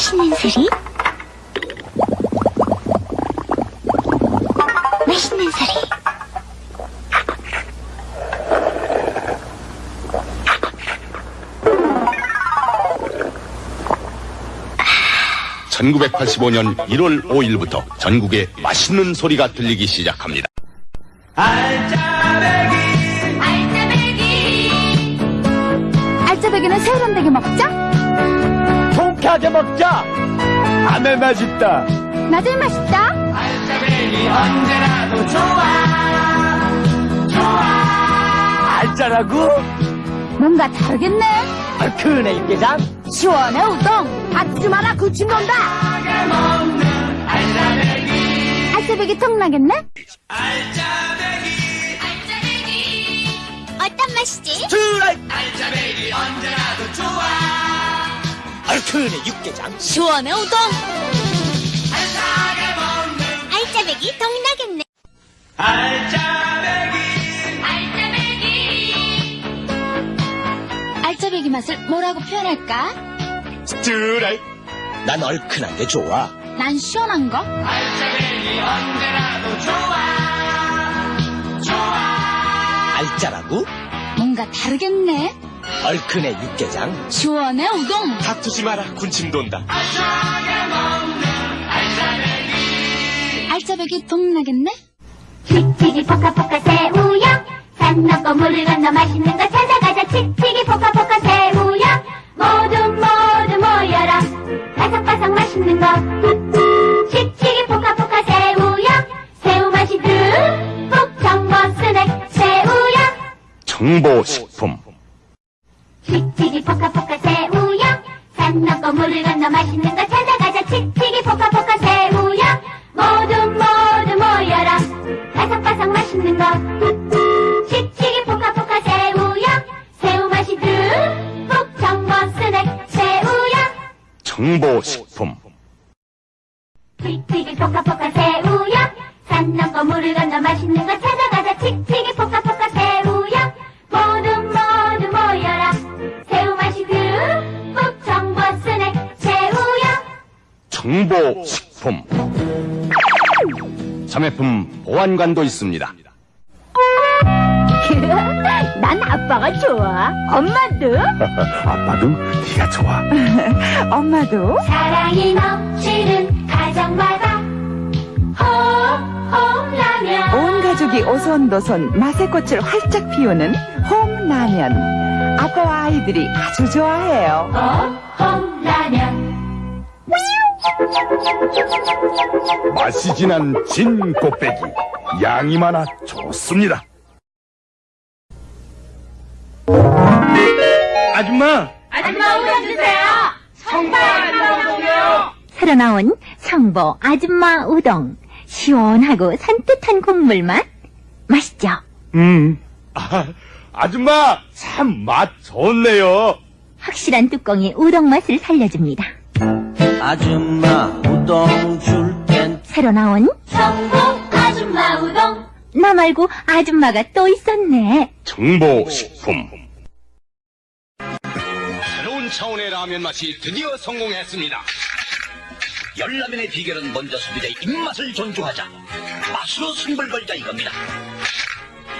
맛있는 소리? 맛있는 소리. 1985년 1월 5일부터 전국에 맛있는 소리가 들리기 시작합니다. 알짜배기는 새우런대게 먹자. 통쾌하게 먹자. 아메 맛있다. 나들 맛있다. 알짜라고? 뭔가 다르겠네. 얼큰해 육개장. 시원해 우동. 받지 마라 구침 논다. 알짜배기 통나겠네. 어떤 맛이지? 드라이. 얼큰해 육개장. 시원해 우동. 알짜배기 통나겠네. 알짜배기 맛을 뭐라고 표현할까? 드라이. 난 얼큰한 게 좋아. 난 시원한 거. 알짜라고? 뭔가 다르겠네. 얼큰해 육개장. 시원해 우동. 다투지 마라 군침 돈다. 알짜배기 통나겠네. 칙칙이 포카포카 새우야 산 넘고 물을 건너 맛있는 거 찾아가자 칙칙이 포카포카 새우야 모두 모두 모여라 바삭바삭 맛있는 거 칙칙이 포카포카 새우야 새우 맛이 듬뿍 정보 스낵 새우야 정보식품. 칙칙이 포카포카 새우야. 산 넘고 물을 건너 맛있는 거 찾아가자. 칙칙이 포카포카 새우야. 모두 모두 모여라. 바삭바삭 맛있는 거. 칙칙이 포카포카 새우야. 새우 맛이 듬뿍 정보 스낵 새우야. 정보식품. 칙칙이 포카포카 새우야. 산 넘고 물을 건너 맛있는 거 찾아가자. 칙칙이 포카포카 새우야. 모두 모두 모여라 정보식품. 자매품 보안관도 있습니다. 난 아빠가 좋아. 엄마도. 아빠도 네가 좋아. 엄마도. 사랑이 넘치는 가정마다 홈홈라면 온 가족이 오손도손 맛의 꽃을 활짝 피우는 홈라면. 아빠와 아이들이 아주 좋아해요. 홈홈라면 맛이 진한 진 곱빼기. 양이 많아 좋습니다. 아줌마. 새로 나온 성보 아줌마 우동. 시원하고 산뜻한 국물 맛. 맛있죠? 음. 아, 아줌마 참 맛 좋네요. 확실한 뚜껑이 우동 맛을 살려줍니다. 아줌마 우동 줄 땐 새로 나온 성공 아줌마 우동 나 말고 아줌마가 또 있었네. 정보식품. 새로운 차원의 라면 맛이 드디어 성공했습니다. 열라면의 비결은 먼저 소비자의 입맛을 존중하자 맛으로 승부를 걸자 이겁니다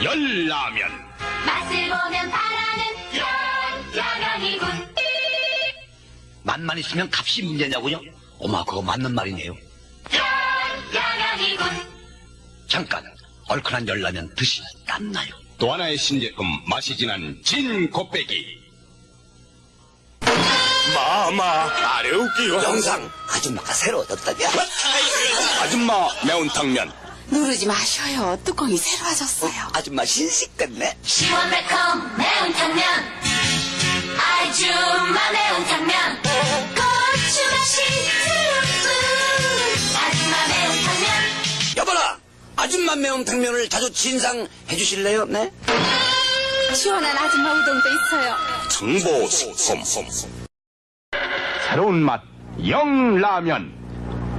열라면. 맛을 보면 바라는 열라면이군 맛만 있으면 값이 문제냐고요? 어마 그거 맞는 말이네요 열라면이군 잠깐 얼큰한 열라면 드시 땀나요 또 하나의 신제품 맛이 진한 진 곱빼기. 마마 아래웃기요. 영상 아줌마가 새로 얻었다냐 아줌마 매운탕면. 누르지 마셔요. 뚜껑이 새로워졌어요. 아줌마 신식 됐네 시원 매콤 매운탕면 아줌마 매운탕면 아줌마 매운탕면을 자주 진상해 주실래요? 네? 시원한 아줌마 우동도 있어요. 정보식품. 새로운 맛 영라면.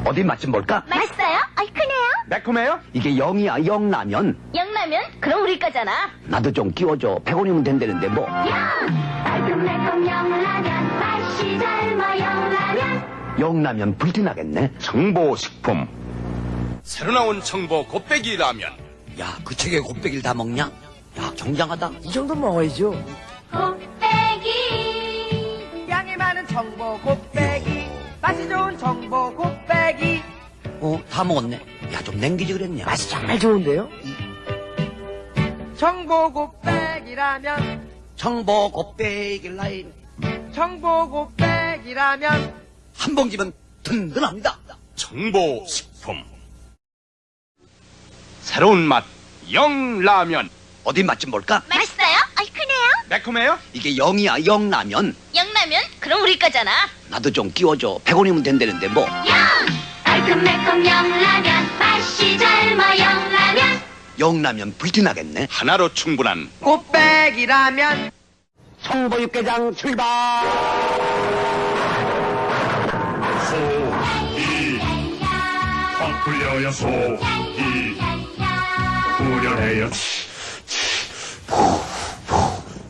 어디 맛좀 볼까? 맛있어요? 얼큰해요? 매콤해요? 이게 영이야 영라면 영라면? 그럼 우리 거잖아. 나도 좀 끼워줘 100원이면 된다는데 뭐 달콤 매콤 영라면 맛이 젊어 영라면 영라면 불티나겠네. 정보식품. 새로 나온 정보 곱빼기 라면. 야, 그 책에 곱빼기를 다 먹냐? 야, 경장하다. 이 정도 먹어야죠. 곱빼기 양이 많은 정보 곱빼기. 맛이 좋은 정보 곱빼기. 어, 다 먹었네. 야, 좀 냉기지 그랬냐? 맛이 정말 좋은데요? 정보 곱빼기라면, 정보 곱빼기 라인. 정보 곱빼기라면, 한 봉지면 든든합니다. 정보식품. 새로운 맛 영라면. 어디 맛 좀 볼까? 맛있어요? 얼큰해요? 매콤해요? 이게 영이야, 영라면. 영라면? 그럼 우리 거잖아. 나도 좀 끼워줘. 100원이면 된다는데 뭐. 달콤매콤 영라면 맛이 젊어 영라면 영라면 불티나겠네. 하나로 충분한 곱빼기라면, 청보 육개장 출발! 확 불려요 소이 후련해요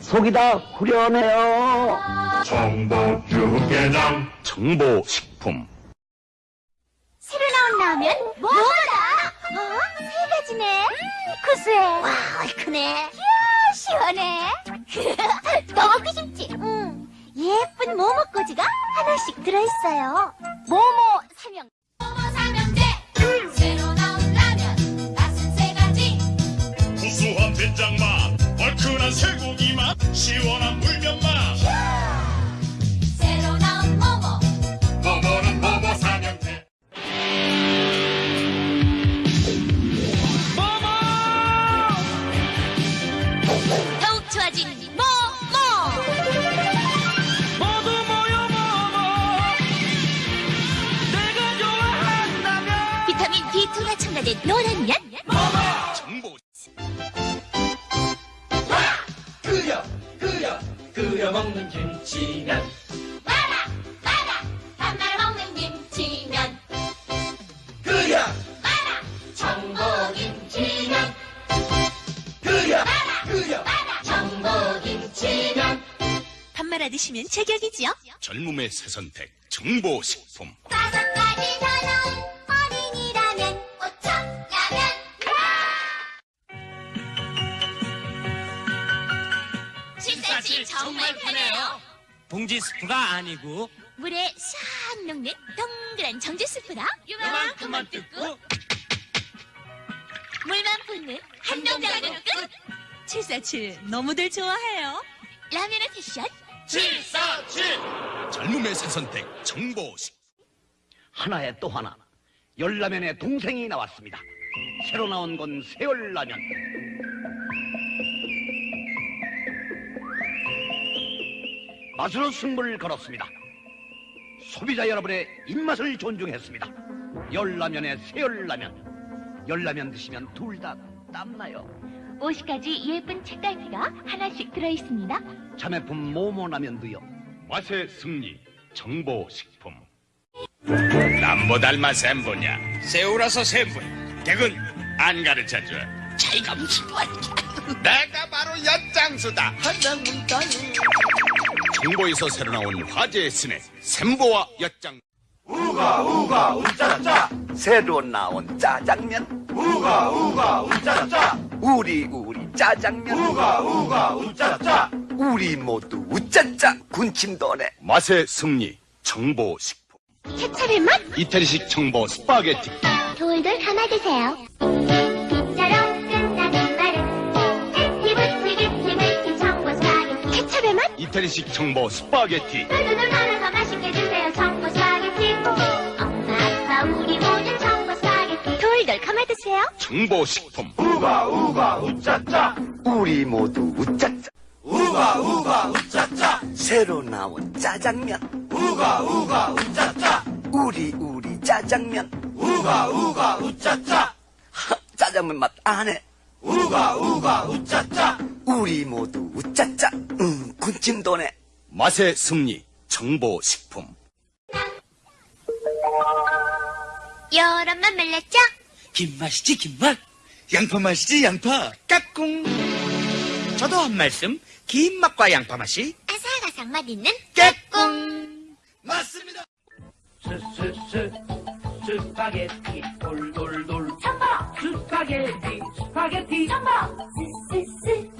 속이 다 후련해요. 정보 육개장 정보 식품. 새로 나온 라면? 뭐다? 어? 세 가지네. 구수해. 와, 얼큰해. 이야, 시원해. 너 먹고 싶지? 응. 예쁜 모모꼬지가 하나씩 들어있어요. 모모 삼형. B2가 첨가된 노란 면. 정보. 끓여, 끓여, 끓여 먹는 김치면. 마라 마라 단말 먹는 김치면 끓여, 마라 정보 김치면 끓여, 끓여. 정보 김치면 밥 말아 드시면 제격이지요. 젊음의 새 선택. 정보 식품. 정말 편해요 봉지 스프가 아니고, 물에 싹 녹는 동그란 정제 스프다. 요만큼만 뜯고, 물만 붓는 한 동작으로 끝. 747 너무들 좋아해요. 라면의 패션 젊음의 새 선택. 정보식. 하나에 또 하나. 열라면의 동생이 나왔습니다. 새로 나온 건 새열라면. 맛으로 승부를 걸었습니다. 소비자 여러분의 입맛을 존중했습니다. 열라면의 새열라면. 열라면 드시면 둘 다 땀나요. 50가지 예쁜 책갈피가 하나씩 들어있습니다. 자매품 모모라면도요. 맛의 승리. 정보식품. 남보 닮아 샘보냐. 새우라서 샘분. 댁은 안 가르쳐줘. 차이가 무슨 말이야. 내가 바로 엿장수다. 청보에서 새로 나온 화제의 스낵. 샘보와 엿장. 새로 나온 짜장면. 우가 우가 우짜짜. 우리 우리 짜장면. 우가 우가 우짜짜. 우리 모두 우짜짜. 군침도네. 맛의 승리. 청보 식품. 케찹의 맛? 이태리식 청보 스파게티. 돌돌 감아드세요 케찹의 맛? 이태리식 청보 스파게티. 돌돌돌 말아서 맛있게 드세요 청보 스파게티 엄마 아빠 우리 모두 청보 스파게티 돌돌 감아 드세요. 청보 식품. 우리 모두 우짜짜. 우가 우가 우짜짜. 새로 나온 짜장면. 우가 우가 우짜짜. 우리 우리 짜장면. 우가 우가 우짜짜. 짜장면 맛 안 해. 우가 우가 우짜짜. 우리 모두 우짜짜. 음, 군침 도네. 맛의 승리. 정보식품. 여러 맛 말랐죠? 김 맛이지 김맛. 양파 맛이지 양파. 까꿍. 저도 한 말씀. 김 맛과 양파 맛이. 아삭아삭 맛있는 까꿍. 맞습니다. 스스스 스파게티 돌돌돌. 첨버 스파게티 스파게티. 첨버 스스스